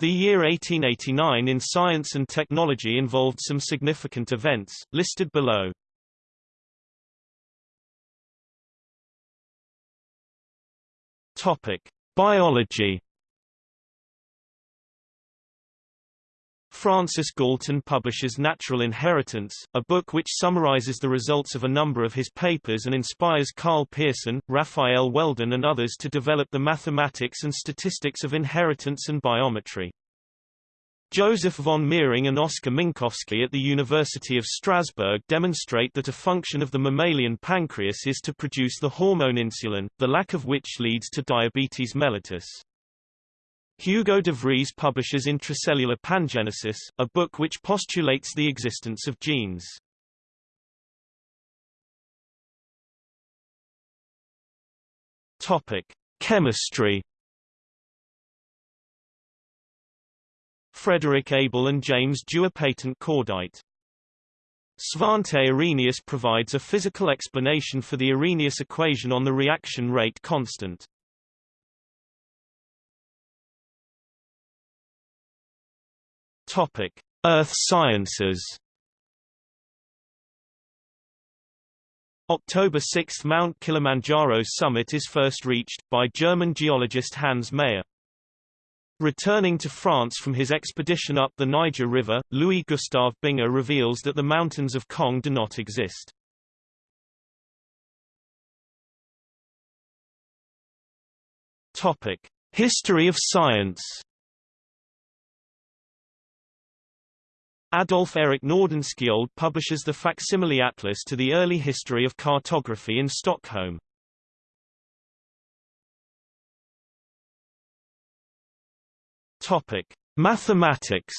The year 1889 in science and technology involved some significant events, listed below. Topic: Biology. Francis Galton publishes Natural Inheritance, a book which summarizes the results of a number of his papers and inspires Karl Pearson, Raphael Weldon and others to develop the mathematics and statistics of inheritance and biometry. Joseph von Mering and Oskar Minkowski at the University of Strasbourg demonstrate that a function of the mammalian pancreas is to produce the hormone insulin, the lack of which leads to diabetes mellitus. Hugo de Vries publishes Intracellular Pangenesis, a book which postulates the existence of genes. Topic: Chemistry Frederick Abel and James Dewar patent cordite. Svante Arrhenius provides a physical explanation for the Arrhenius equation on the reaction rate constant. Topic: Earth Sciences. October 6 – Mount Kilimanjaro summit is first reached, by German geologist Hans Meyer. Returning to France from his expedition up the Niger River, Louis-Gustave Binger reveals that the mountains of Kong do not exist. Topic: History of science. Adolf Erik Nordenskjöld publishes the facsimile atlas to the early history of cartography in Stockholm. Topic: Mathematics.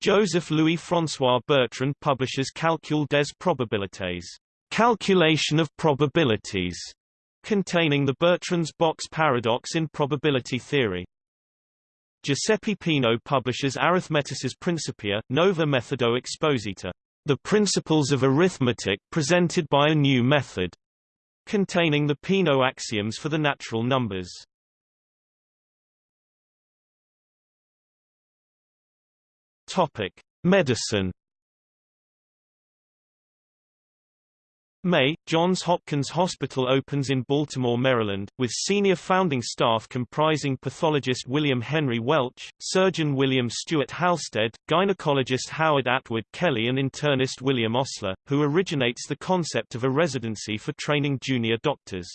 Joseph Louis François Bertrand publishes Calcul des probabilités, calculation of probabilities, containing the Bertrand's box paradox in probability theory. Giuseppe Peano publishes Arithmetices Principia, Nova Methodo Exposita, the principles of arithmetic presented by a new method containing the Peano axioms for the natural numbers. Topic: Medicine. May, Johns Hopkins Hospital opens in Baltimore, Maryland, with senior founding staff comprising pathologist William Henry Welch, surgeon William Stewart Halsted, gynecologist Howard Atwood Kelly and internist William Osler, who originates the concept of a residency for training junior doctors.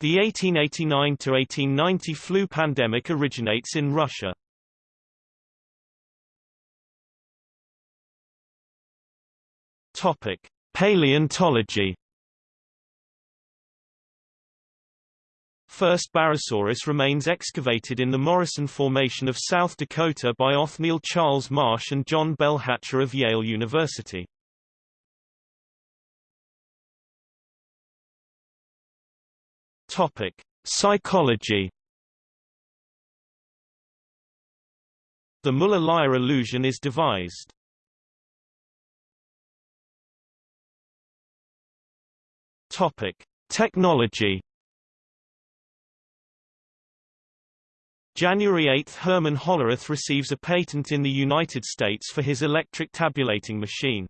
The 1889–1890 flu pandemic originates in Russia. Topic. Paleontology First Barosaurus remains excavated in the Morrison Formation of South Dakota by Othniel Charles Marsh and John Bell Hatcher of Yale University. Topic: Psychology. The Muller-Lyer illusion is devised. Topic: Technology. January 8 – Herman Hollerith receives a patent in the United States for his electric tabulating machine.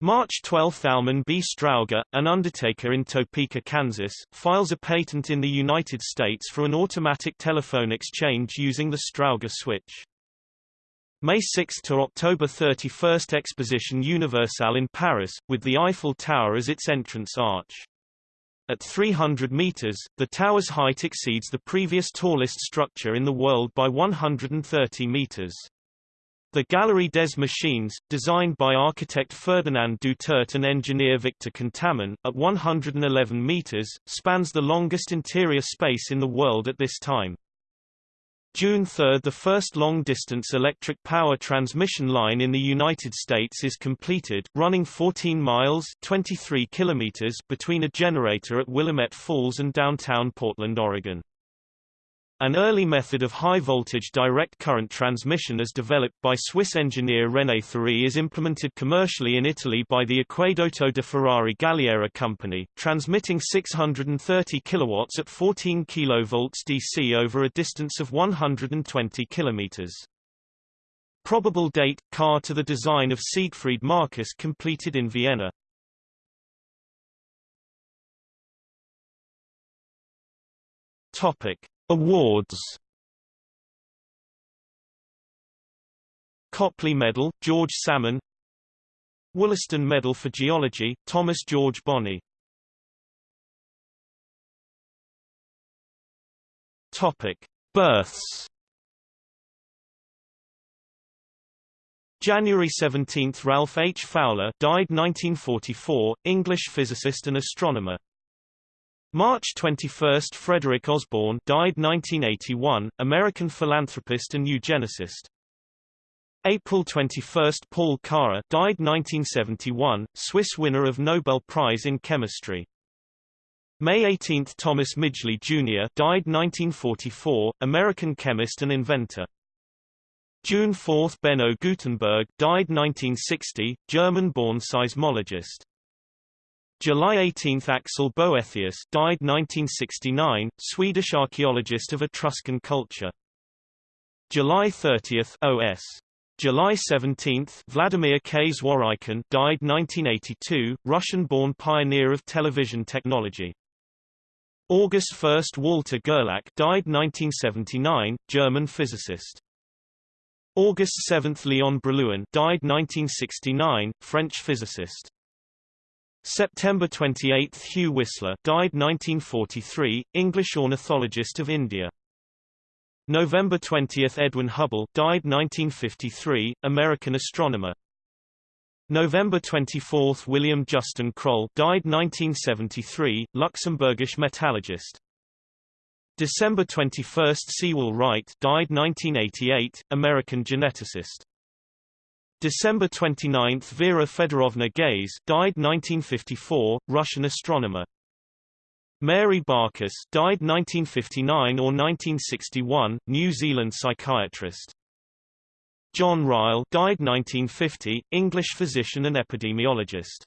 March 12 – Almon B. Strowger, an undertaker in Topeka, Kansas, files a patent in the United States for an automatic telephone exchange using the Strowger switch. May 6 to October 31 Exposition Universelle in Paris, with the Eiffel Tower as its entrance arch. At 300 meters, the tower's height exceeds the previous tallest structure in the world by 130 meters. The Galerie des Machines, designed by architect Ferdinand Dutert and engineer Victor Contamin, at 111 meters, spans the longest interior space in the world at this time. June 3 – The first long-distance electric power transmission line in the United States is completed, running 14 miles 23 kilometers between a generator at Willamette Falls and downtown Portland, Oregon. An early method of high-voltage direct current transmission as developed by Swiss engineer René Thury is implemented commercially in Italy by the Acquedotto de Ferrari Galliera company, transmitting 630 kW at 14 kV DC over a distance of 120 km. Probable date – car to the design of Siegfried Marcus completed in Vienna. Topic. Awards. Copley Medal, George Salmon. Wollaston Medal for Geology, Thomas George Bonney. Topic. Births. January 17 – Ralph H. Fowler died 1944, English physicist and astronomer March 21 – Frederick Osborn died 1981, American philanthropist and eugenicist. April 21 – Paul Karrer died 1971, Swiss winner of Nobel Prize in Chemistry. May 18 – Thomas Midgley, Jr. died 1944, American chemist and inventor. June 4 – Beno Gutenberg died 1960, German-born seismologist. July 18 – Axel Boethius died 1969, Swedish archaeologist of Etruscan culture. July 30 – OS. July 17 – Vladimir K. Zworykin died 1982, Russian-born pioneer of television technology. August 1 – Walter Gerlach died 1979, German physicist. August 7 – Leon Brillouin died 1969, French physicist. September 28 – Hugh Whistler died 1943, English ornithologist of India. November 20 – Edwin Hubble died 1953, American astronomer. November 24 – William Justin Kroll died 1973, Luxembourgish metallurgist. December 21 – Sewall Wright died 1988, American geneticist. December 29 – Vera Fedorovna Gaze, died 1954, Russian astronomer. Mary Barkas died 1959 or 1961, New Zealand psychiatrist. John Ryle died 1950, English physician and epidemiologist.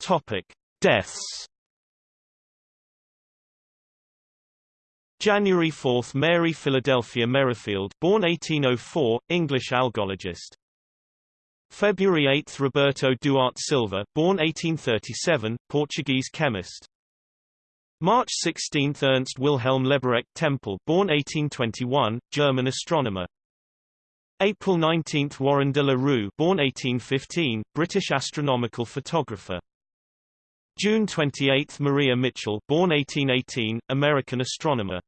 Topic: Deaths January 4 – Mary Philadelphia Merrifield born 1804, English algologist. February 8 – Roberto Duarte Silva born 1837, Portuguese chemist. March 16 – Ernst Wilhelm Leberecht Tempel born 1821, German astronomer. April 19 – Warren de la Rue born 1815, British astronomical photographer. June 28 – Maria Mitchell born 1818, American astronomer.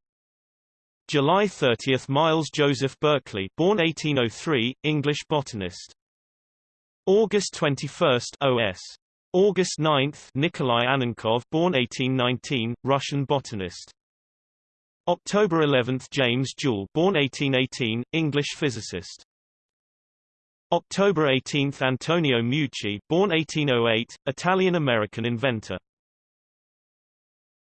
July 30 – Miles Joseph Berkeley born 1803, English botanist. August 21 – OS. August 9 – Nikolai Annenkov born 1819, Russian botanist. October 11 – James Joule born 1818, English physicist. October 18 – Antonio Meucci born 1808, Italian-American inventor.